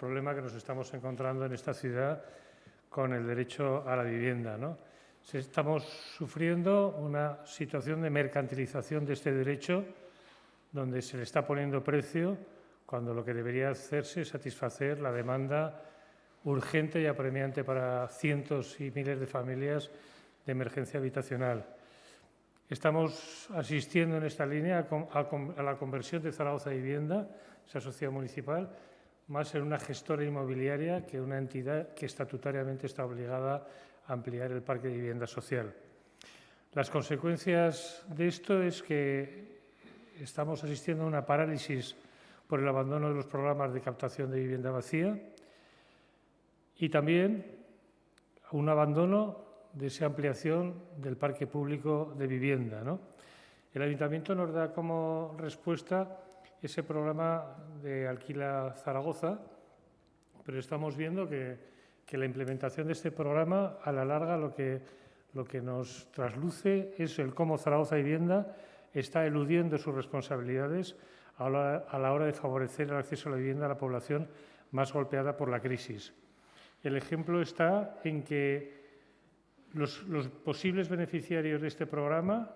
problema que nos estamos encontrando en esta ciudad con el derecho a la vivienda. ¿no? Estamos sufriendo una situación de mercantilización de este derecho donde se le está poniendo precio cuando lo que debería hacerse es satisfacer la demanda urgente y apremiante para cientos y miles de familias de emergencia habitacional. Estamos asistiendo en esta línea a la conversión de Zaragoza Vivienda, esa sociedad municipal, más en una gestora inmobiliaria que una entidad que estatutariamente está obligada a ampliar el parque de vivienda social. Las consecuencias de esto es que estamos asistiendo a una parálisis por el abandono de los programas de captación de vivienda vacía y también un abandono de esa ampliación del parque público de vivienda. El Ayuntamiento nos da como respuesta ese programa de Alquila Zaragoza, pero estamos viendo que, la implementación de este programa, a la larga, lo que, lo que nos trasluce es el cómo Zaragoza Vivienda está eludiendo sus responsabilidades a la, hora de favorecer el acceso a la vivienda a la población más golpeada por la crisis. El ejemplo está en que los, posibles beneficiarios de este programa,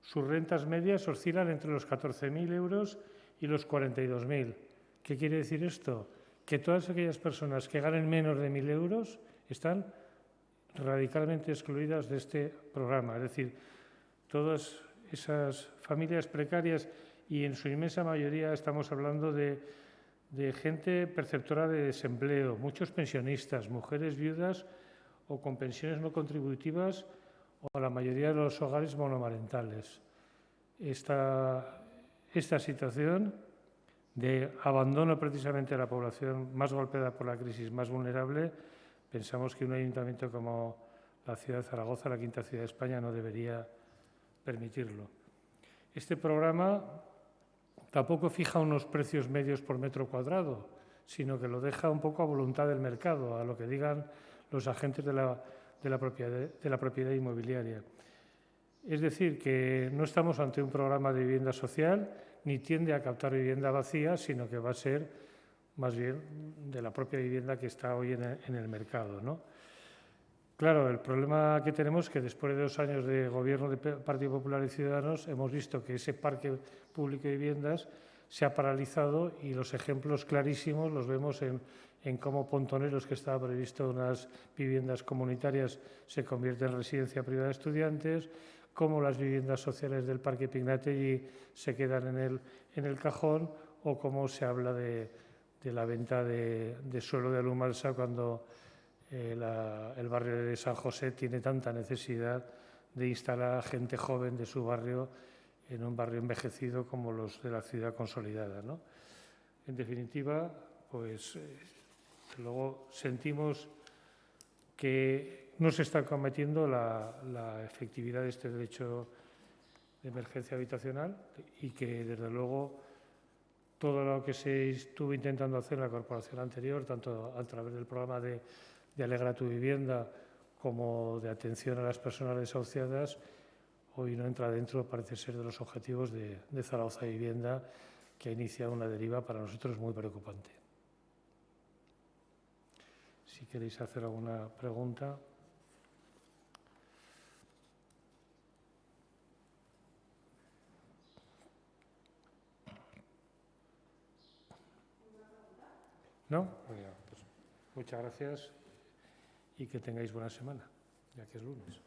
sus rentas medias oscilan entre los 14.000 euros y los 42.000. ¿Qué quiere decir esto? Que todas aquellas personas que ganen menos de 1.000 euros están radicalmente excluidas de este programa. Es decir, todas esas familias precarias y en su inmensa mayoría estamos hablando de, de gente perceptora de desempleo, muchos pensionistas, mujeres viudas o con pensiones no contributivas o la mayoría de los hogares monomarentales. Esta, esta situación de abandono precisamente de la población más golpeada por la crisis, más vulnerable, pensamos que un ayuntamiento como la ciudad de Zaragoza, la quinta ciudad de España, no debería permitirlo. Este programa tampoco fija unos precios medios por metro cuadrado, sino que lo deja un poco a voluntad del mercado, a lo que digan los agentes de la, de la, propiedad, de la propiedad inmobiliaria. Es decir, que no estamos ante un programa de vivienda social ni tiende a captar vivienda vacía, sino que va a ser más bien de la propia vivienda que está hoy en el, mercado. Claro, el problema que tenemos es que después de dos años de gobierno del Partido Popular y Ciudadanos hemos visto que ese parque público de viviendas se ha paralizado y los ejemplos clarísimos los vemos en, en cómo Pontoneros, que estaba previsto unas viviendas comunitarias, se convierte en residencia privada de estudiantes, cómo las viviendas sociales del Parque Pignategui se quedan en el, en el cajón o cómo se habla de, de la venta de, de suelo de Alumalsa cuando eh, el barrio de San José tiene tanta necesidad de instalar a gente joven de su barrio en un barrio envejecido como los de la ciudad consolidada. ¿no? En definitiva, pues eh, luego sentimos que no se está cometiendo la, la, efectividad de este derecho de emergencia habitacional y que, desde luego, todo lo que se estuvo intentando hacer en la corporación anterior, tanto a través del programa de de Alegra tu vivienda como de atención a las personas desahuciadas, hoy no entra dentro, parece ser, de los objetivos de, de Zaragoza Vivienda, que ha iniciado una deriva para nosotros muy preocupante. Si queréis hacer alguna pregunta. ¿No? Pues, muchas gracias y que tengáis buena semana, ya que es lunes.